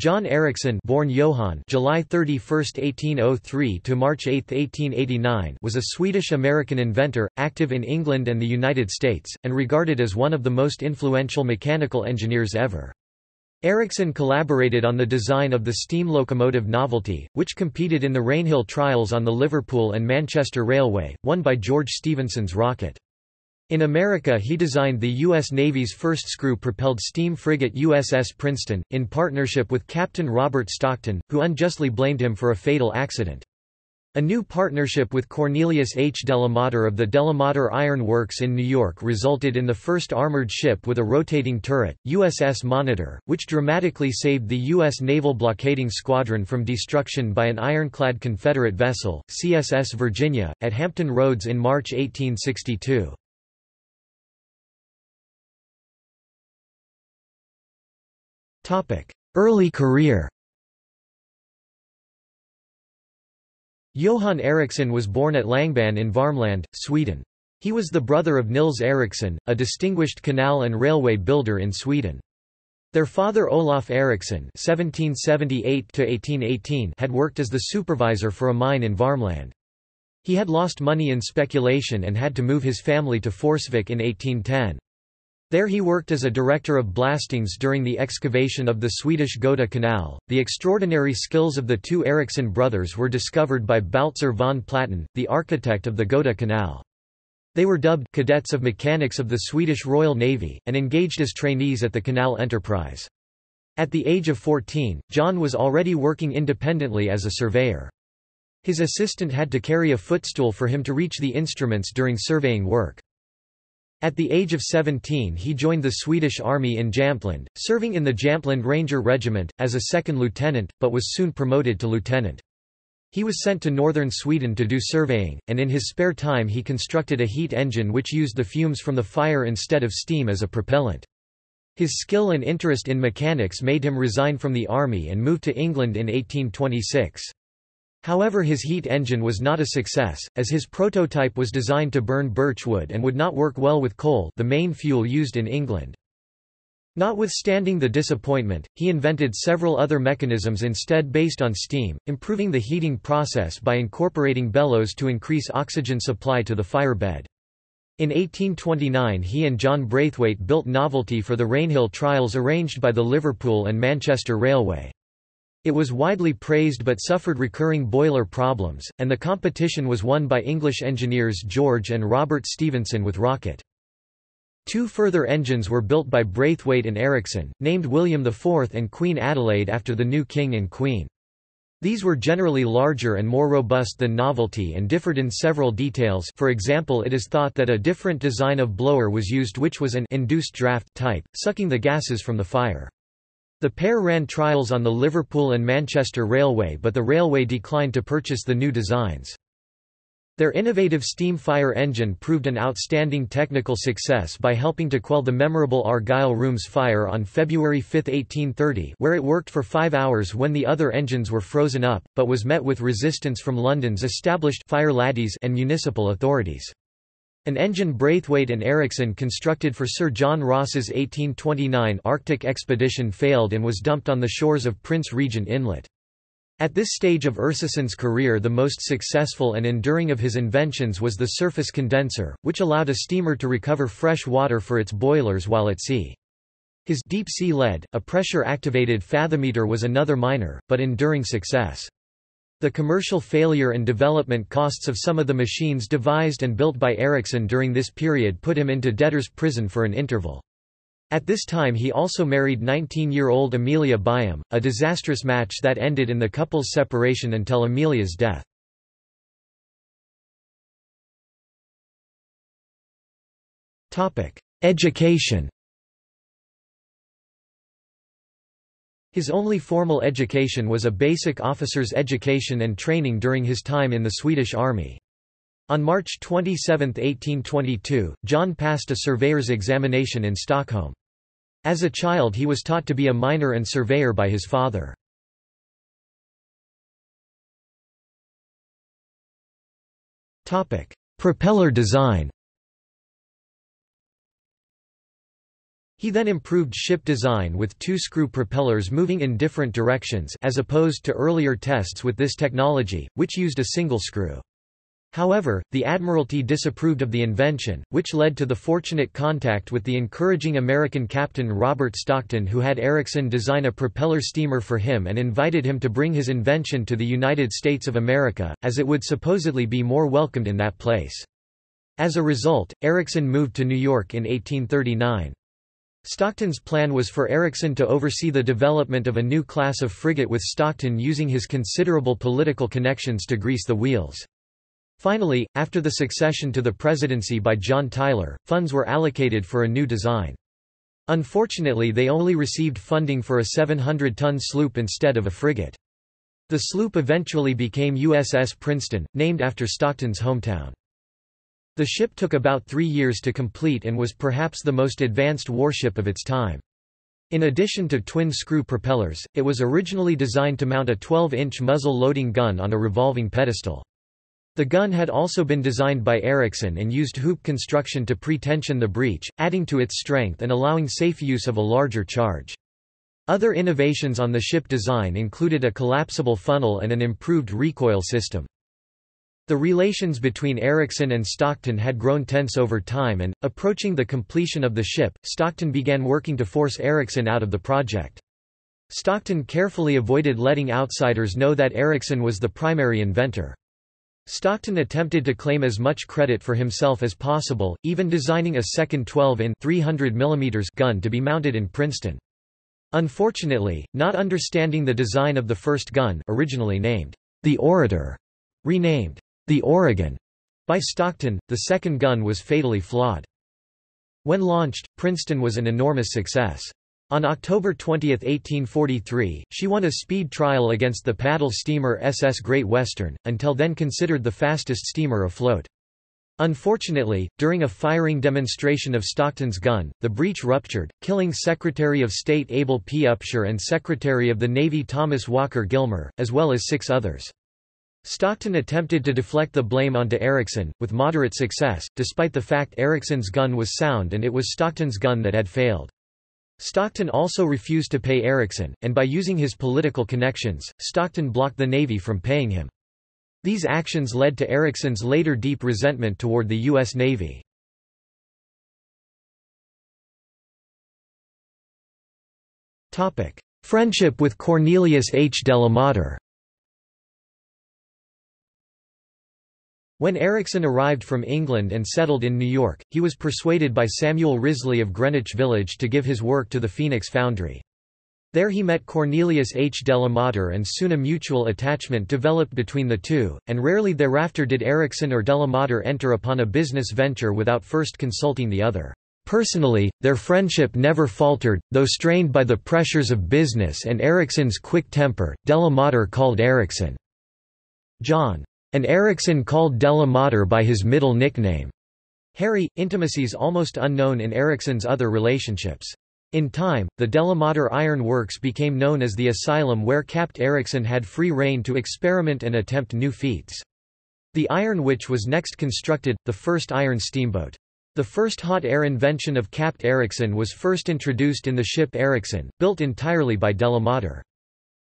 John Ericsson born Johann July 31, 1803 to March 8, 1889 was a Swedish-American inventor, active in England and the United States, and regarded as one of the most influential mechanical engineers ever. Ericsson collaborated on the design of the steam locomotive Novelty, which competed in the Rainhill trials on the Liverpool and Manchester Railway, won by George Stephenson's rocket. In America he designed the U.S. Navy's first screw-propelled steam frigate USS Princeton, in partnership with Captain Robert Stockton, who unjustly blamed him for a fatal accident. A new partnership with Cornelius H. Delamater of the Delamater Iron Works in New York resulted in the first armored ship with a rotating turret, USS Monitor, which dramatically saved the U.S. Naval Blockading Squadron from destruction by an ironclad Confederate vessel, CSS Virginia, at Hampton Roads in March 1862. Early career Johan Ericsson was born at Langban in Varmland, Sweden. He was the brother of Nils Ericsson, a distinguished canal and railway builder in Sweden. Their father Olof Ericsson (1778–1818) had worked as the supervisor for a mine in Varmland. He had lost money in speculation and had to move his family to Forsvik in 1810. There he worked as a director of blastings during the excavation of the Swedish Gota Canal. The extraordinary skills of the two Ericsson brothers were discovered by Baltzar von Platen, the architect of the Gota Canal. They were dubbed cadets of mechanics of the Swedish Royal Navy, and engaged as trainees at the canal enterprise. At the age of 14, John was already working independently as a surveyor. His assistant had to carry a footstool for him to reach the instruments during surveying work. At the age of 17 he joined the Swedish Army in Jämtland, serving in the Jämtland Ranger Regiment, as a second lieutenant, but was soon promoted to lieutenant. He was sent to northern Sweden to do surveying, and in his spare time he constructed a heat engine which used the fumes from the fire instead of steam as a propellant. His skill and interest in mechanics made him resign from the army and move to England in 1826. However his heat engine was not a success, as his prototype was designed to burn birch wood and would not work well with coal the main fuel used in England. Notwithstanding the disappointment, he invented several other mechanisms instead based on steam, improving the heating process by incorporating bellows to increase oxygen supply to the firebed. In 1829 he and John Braithwaite built Novelty for the Rainhill trials arranged by the Liverpool and Manchester Railway. It was widely praised but suffered recurring boiler problems, and the competition was won by English engineers George and Robert Stephenson with Rocket. Two further engines were built by Braithwaite and Ericsson, named William IV and Queen Adelaide after the new king and queen. These were generally larger and more robust than Novelty and differed in several details for example it is thought that a different design of blower was used which was an induced draft type, sucking the gases from the fire. The pair ran trials on the Liverpool and Manchester Railway but the railway declined to purchase the new designs. Their innovative steam fire engine proved an outstanding technical success by helping to quell the memorable Argyle Rooms fire on February 5, 1830 where it worked for five hours when the other engines were frozen up, but was met with resistance from London's established fire laddies and municipal authorities. An engine Braithwaite and Ericsson constructed for Sir John Ross's 1829 Arctic expedition failed and was dumped on the shores of Prince Regent Inlet. At this stage of Ericsson's career the most successful and enduring of his inventions was the surface condenser, which allowed a steamer to recover fresh water for its boilers while at sea. His deep-sea lead, a pressure-activated fathometer was another minor, but enduring success. The commercial failure and development costs of some of the machines devised and built by Ericsson during this period put him into debtor's prison for an interval. At this time he also married 19-year-old Amelia Byam, a disastrous match that ended in the couple's separation until Amelia's death. Education His only formal education was a basic officer's education and training during his time in the Swedish Army. On March 27, 1822, John passed a surveyor's examination in Stockholm. As a child he was taught to be a miner and surveyor by his father. Propeller design He then improved ship design with two screw propellers moving in different directions as opposed to earlier tests with this technology, which used a single screw. However, the Admiralty disapproved of the invention, which led to the fortunate contact with the encouraging American captain Robert Stockton who had Ericsson design a propeller steamer for him and invited him to bring his invention to the United States of America, as it would supposedly be more welcomed in that place. As a result, Ericsson moved to New York in 1839. Stockton's plan was for Ericsson to oversee the development of a new class of frigate with Stockton using his considerable political connections to grease the wheels. Finally, after the succession to the presidency by John Tyler, funds were allocated for a new design. Unfortunately they only received funding for a 700-ton sloop instead of a frigate. The sloop eventually became USS Princeton, named after Stockton's hometown. The ship took about three years to complete and was perhaps the most advanced warship of its time. In addition to twin-screw propellers, it was originally designed to mount a 12-inch muzzle-loading gun on a revolving pedestal. The gun had also been designed by Ericsson and used hoop construction to pre-tension the breech, adding to its strength and allowing safe use of a larger charge. Other innovations on the ship design included a collapsible funnel and an improved recoil system. The relations between Ericsson and Stockton had grown tense over time and, approaching the completion of the ship, Stockton began working to force Ericsson out of the project. Stockton carefully avoided letting outsiders know that Ericsson was the primary inventor. Stockton attempted to claim as much credit for himself as possible, even designing a second 12-in gun to be mounted in Princeton. Unfortunately, not understanding the design of the first gun originally named the Orator, renamed the Oregon by Stockton, the second gun was fatally flawed. When launched, Princeton was an enormous success. On October 20, 1843, she won a speed trial against the paddle steamer SS Great Western, until then considered the fastest steamer afloat. Unfortunately, during a firing demonstration of Stockton's gun, the breech ruptured, killing Secretary of State Abel P. Upshur and Secretary of the Navy Thomas Walker Gilmer, as well as six others. Stockton attempted to deflect the blame onto Ericsson, with moderate success, despite the fact Ericsson's gun was sound and it was Stockton's gun that had failed. Stockton also refused to pay Ericsson, and by using his political connections, Stockton blocked the Navy from paying him. These actions led to Ericsson's later deep resentment toward the U.S. Navy. Friendship with Cornelius H. Delamater When Ericsson arrived from England and settled in New York, he was persuaded by Samuel Risley of Greenwich Village to give his work to the Phoenix Foundry. There he met Cornelius H. Delamater and soon a mutual attachment developed between the two, and rarely thereafter did Ericsson or Delamater enter upon a business venture without first consulting the other. Personally, their friendship never faltered, though strained by the pressures of business and Ericsson's quick temper, Delamater called Ericsson John and Ericsson called Della Delamater by his middle nickname, Harry, intimacies almost unknown in Ericsson's other relationships. In time, the Delamater Iron Works became known as the asylum where Capt. Ericsson had free rein to experiment and attempt new feats. The Iron Witch was next constructed, the first iron steamboat. The first hot air invention of Capt. Ericsson was first introduced in the ship Ericsson, built entirely by Delamater.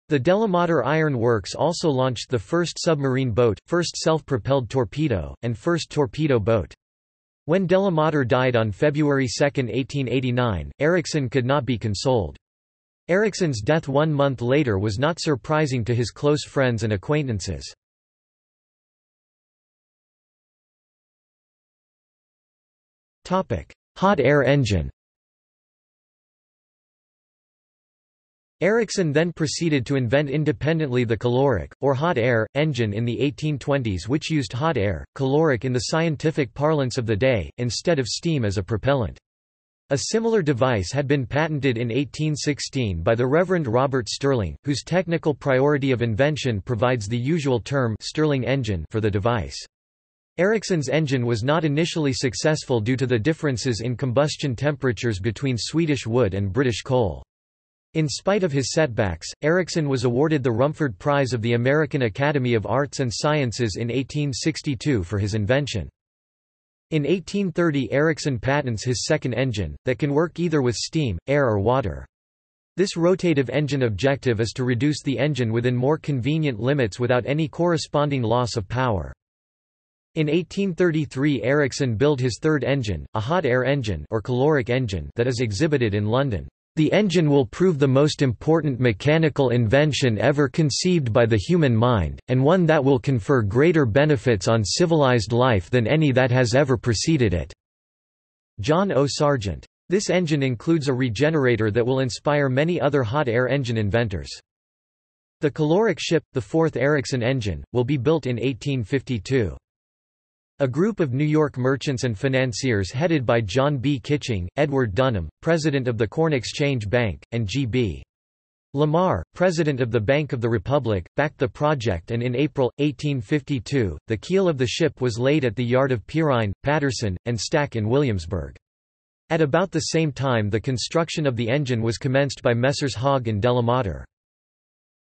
The Delamater Iron Works also launched the first submarine boat, first self-propelled torpedo, and first torpedo boat. When Delamater died on February 2, 1889, Ericsson could not be consoled. Ericsson's death one month later was not surprising to his close friends and acquaintances. Hot air engine Ericsson then proceeded to invent independently the caloric, or hot air, engine in the 1820s which used hot air, caloric in the scientific parlance of the day, instead of steam as a propellant. A similar device had been patented in 1816 by the Reverend Robert Stirling, whose technical priority of invention provides the usual term Stirling engine for the device. Ericsson's engine was not initially successful due to the differences in combustion temperatures between Swedish wood and British coal. In spite of his setbacks, Ericsson was awarded the Rumford Prize of the American Academy of Arts and Sciences in 1862 for his invention. In 1830 Ericsson patents his second engine, that can work either with steam, air or water. This rotative engine objective is to reduce the engine within more convenient limits without any corresponding loss of power. In 1833 Ericsson built his third engine, a hot air engine or caloric engine that is exhibited in London. The engine will prove the most important mechanical invention ever conceived by the human mind, and one that will confer greater benefits on civilized life than any that has ever preceded it." John O. Sargent. This engine includes a regenerator that will inspire many other hot air engine inventors. The caloric ship, the fourth Ericsson engine, will be built in 1852. A group of New York merchants and financiers headed by John B. Kitching, Edward Dunham, president of the Corn Exchange Bank, and G.B. Lamar, president of the Bank of the Republic, backed the project and in April, 1852, the keel of the ship was laid at the yard of Perine, Patterson, and Stack in Williamsburg. At about the same time the construction of the engine was commenced by Messrs. Hogg and Delamater.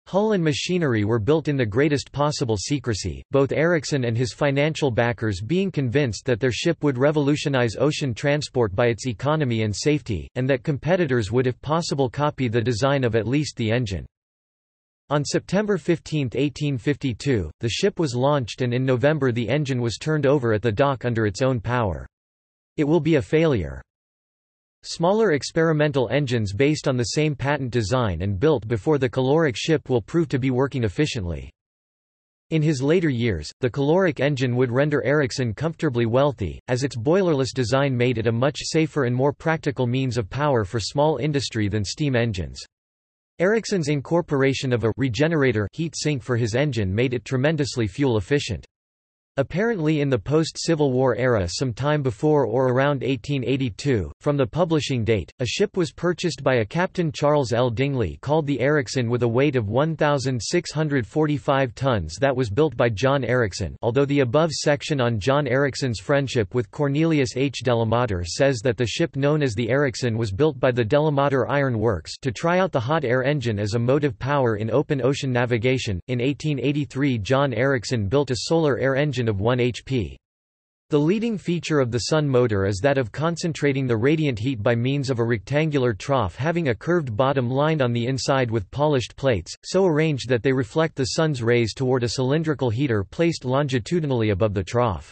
Hull and machinery were built in the greatest possible secrecy, both Ericsson and his financial backers being convinced that their ship would revolutionize ocean transport by its economy and safety, and that competitors would if possible copy the design of at least the engine. On September 15, 1852, the ship was launched and in November the engine was turned over at the dock under its own power. It will be a failure. Smaller experimental engines based on the same patent design and built before the caloric ship will prove to be working efficiently. In his later years, the caloric engine would render Ericsson comfortably wealthy, as its boilerless design made it a much safer and more practical means of power for small industry than steam engines. Ericsson's incorporation of a regenerator heat sink for his engine made it tremendously fuel efficient. Apparently in the post-Civil War era some time before or around 1882, from the publishing date, a ship was purchased by a Captain Charles L. Dingley called the Ericsson with a weight of 1,645 tons that was built by John Ericsson although the above section on John Ericsson's friendship with Cornelius H. Delamater says that the ship known as the Ericsson was built by the Delamater Iron Works to try out the hot air engine as a motive power in open ocean navigation. In 1883 John Ericsson built a solar air engine of 1 HP. The leading feature of the Sun motor is that of concentrating the radiant heat by means of a rectangular trough having a curved bottom lined on the inside with polished plates, so arranged that they reflect the sun's rays toward a cylindrical heater placed longitudinally above the trough.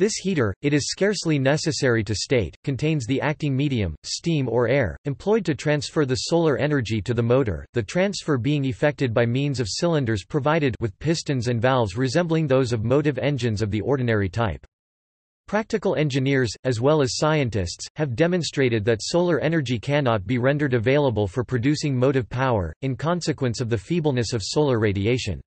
This heater, it is scarcely necessary to state, contains the acting medium, steam or air, employed to transfer the solar energy to the motor, the transfer being effected by means of cylinders provided with pistons and valves resembling those of motive engines of the ordinary type. Practical engineers, as well as scientists, have demonstrated that solar energy cannot be rendered available for producing motive power, in consequence of the feebleness of solar radiation.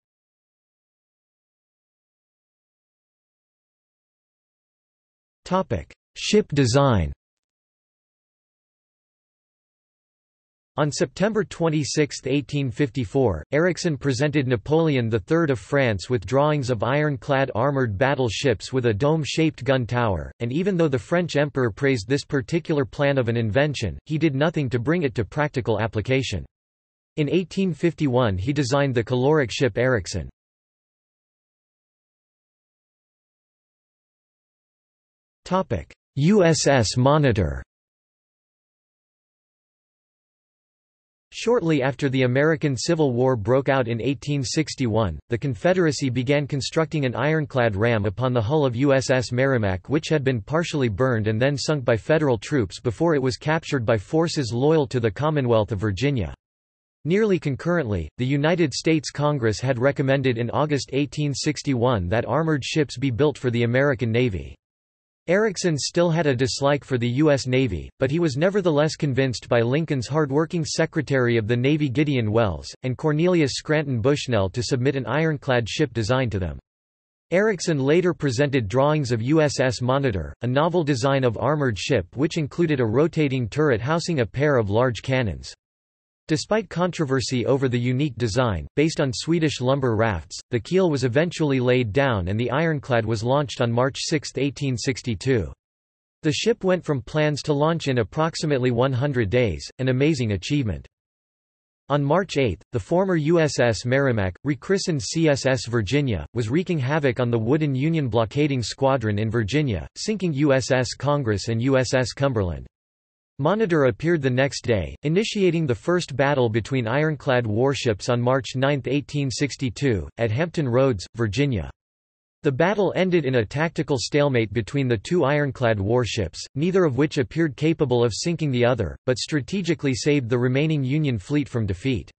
Ship design On September 26, 1854, Ericsson presented Napoleon III of France with drawings of ironclad armoured battleships with a dome-shaped gun tower, and even though the French emperor praised this particular plan of an invention, he did nothing to bring it to practical application. In 1851 he designed the caloric ship Ericsson. USS Monitor Shortly after the American Civil War broke out in 1861, the Confederacy began constructing an ironclad ram upon the hull of USS Merrimac which had been partially burned and then sunk by Federal troops before it was captured by forces loyal to the Commonwealth of Virginia. Nearly concurrently, the United States Congress had recommended in August 1861 that armored ships be built for the American Navy. Ericsson still had a dislike for the U.S. Navy, but he was nevertheless convinced by Lincoln's hard-working Secretary of the Navy Gideon Welles, and Cornelius Scranton Bushnell to submit an ironclad ship design to them. Ericsson later presented drawings of USS Monitor, a novel design of armored ship which included a rotating turret housing a pair of large cannons. Despite controversy over the unique design, based on Swedish lumber rafts, the keel was eventually laid down and the ironclad was launched on March 6, 1862. The ship went from plans to launch in approximately 100 days, an amazing achievement. On March 8, the former USS Merrimack, rechristened CSS Virginia, was wreaking havoc on the wooden Union blockading squadron in Virginia, sinking USS Congress and USS Cumberland. Monitor appeared the next day, initiating the first battle between ironclad warships on March 9, 1862, at Hampton Roads, Virginia. The battle ended in a tactical stalemate between the two ironclad warships, neither of which appeared capable of sinking the other, but strategically saved the remaining Union fleet from defeat.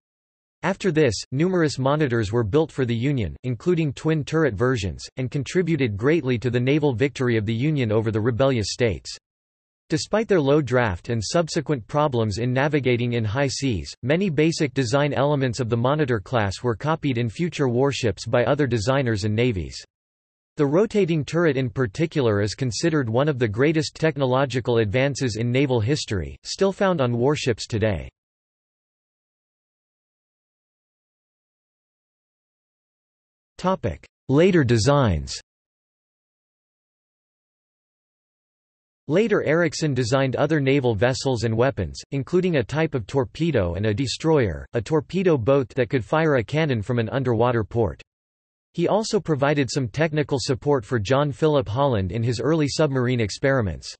After this, numerous monitors were built for the Union, including twin-turret versions, and contributed greatly to the naval victory of the Union over the rebellious states. Despite their low draft and subsequent problems in navigating in high seas, many basic design elements of the Monitor class were copied in future warships by other designers and navies. The rotating turret in particular is considered one of the greatest technological advances in naval history, still found on warships today. Later designs Later Ericsson designed other naval vessels and weapons, including a type of torpedo and a destroyer, a torpedo boat that could fire a cannon from an underwater port. He also provided some technical support for John Philip Holland in his early submarine experiments.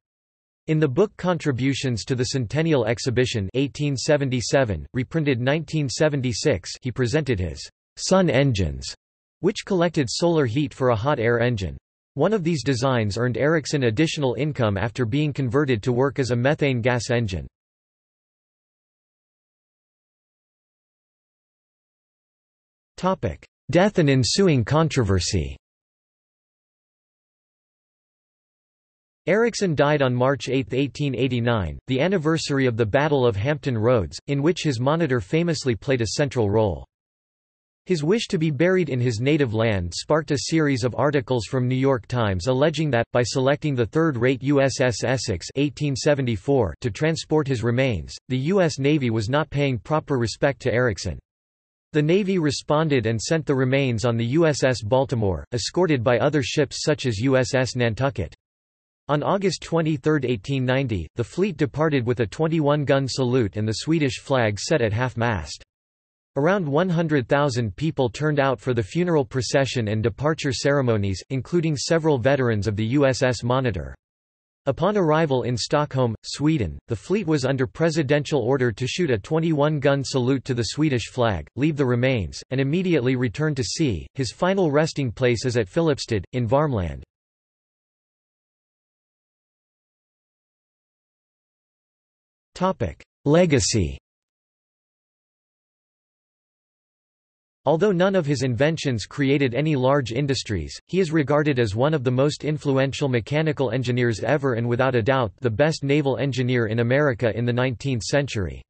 In the book Contributions to the Centennial Exhibition 1877, reprinted 1976 he presented his «sun engines», which collected solar heat for a hot air engine. One of these designs earned Ericsson additional income after being converted to work as a methane gas engine. Death and ensuing controversy Ericsson died on March 8, 1889, the anniversary of the Battle of Hampton Roads, in which his monitor famously played a central role. His wish to be buried in his native land sparked a series of articles from New York Times alleging that, by selecting the third-rate USS Essex 1874 to transport his remains, the U.S. Navy was not paying proper respect to Ericsson. The Navy responded and sent the remains on the USS Baltimore, escorted by other ships such as USS Nantucket. On August 23, 1890, the fleet departed with a 21-gun salute and the Swedish flag set at half-mast. Around 100,000 people turned out for the funeral procession and departure ceremonies, including several veterans of the USS Monitor. Upon arrival in Stockholm, Sweden, the fleet was under presidential order to shoot a 21-gun salute to the Swedish flag, leave the remains, and immediately return to sea. His final resting place is at Filipstad, in Varmland. Legacy Although none of his inventions created any large industries, he is regarded as one of the most influential mechanical engineers ever and without a doubt the best naval engineer in America in the 19th century.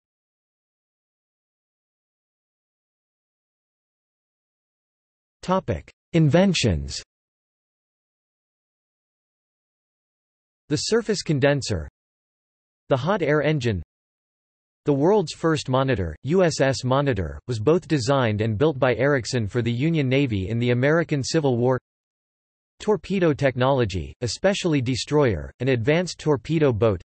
Inventions The surface condenser The hot air engine the world's first monitor, USS Monitor, was both designed and built by Ericsson for the Union Navy in the American Civil War. Torpedo technology, especially destroyer, an advanced torpedo boat.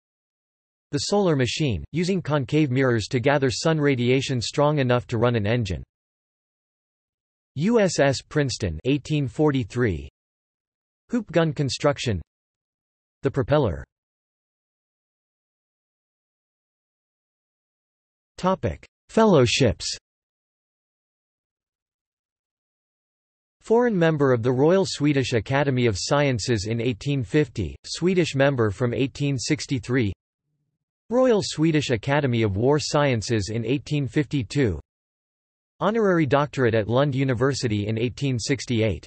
The solar machine, using concave mirrors to gather sun radiation strong enough to run an engine. USS Princeton 1843. Hoop gun construction The propeller Fellowships Foreign member of the Royal Swedish Academy of Sciences in 1850, Swedish member from 1863 Royal Swedish Academy of War Sciences in 1852 Honorary doctorate at Lund University in 1868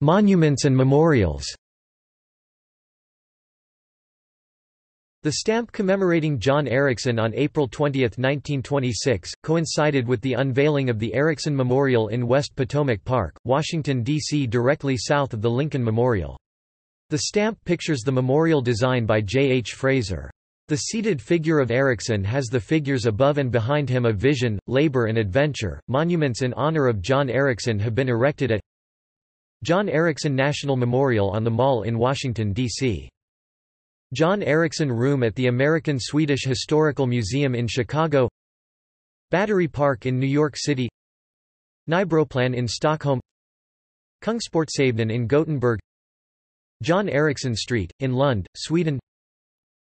Monuments and memorials The stamp commemorating John Ericsson on April 20, 1926, coincided with the unveiling of the Ericsson Memorial in West Potomac Park, Washington, D.C. directly south of the Lincoln Memorial. The stamp pictures the memorial design by J. H. Fraser. The seated figure of Ericsson has the figures above and behind him of vision, labor and adventure. Monuments in honor of John Ericsson have been erected at John Ericsson National Memorial on the Mall in Washington, D.C. John Ericsson Room at the American-Swedish Historical Museum in Chicago Battery Park in New York City Nybroplan in Stockholm Kungsportshavnen in Gothenburg John Ericsson Street, in Lund, Sweden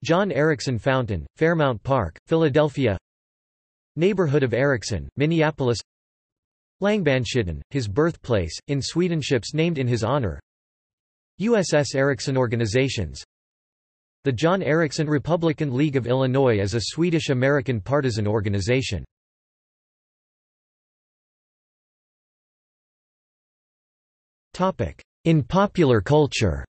John Ericsson Fountain, Fairmount Park, Philadelphia Neighborhood of Ericsson, Minneapolis Langbandshyttan, his birthplace, in Sweden. Ships named in his honor USS Ericsson Organizations The John Ericsson Republican League of Illinois is a Swedish-American partisan organization. In popular culture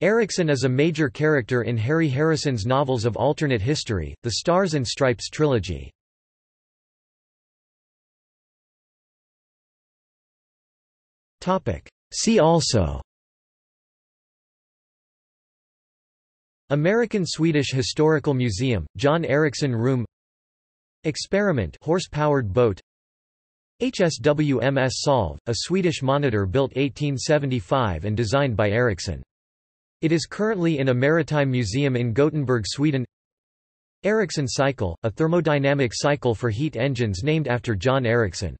Ericsson is a major character in Harry Harrison's novels of alternate history, the Stars and Stripes trilogy. See also American-Swedish Historical Museum, John Ericsson Room Experiment horse-powered boat HSWMS Solve, a Swedish monitor built 1875 and designed by Ericsson. It is currently in a maritime museum in Gothenburg, Sweden. Ericsson cycle, a thermodynamic cycle for heat engines named after John Ericsson.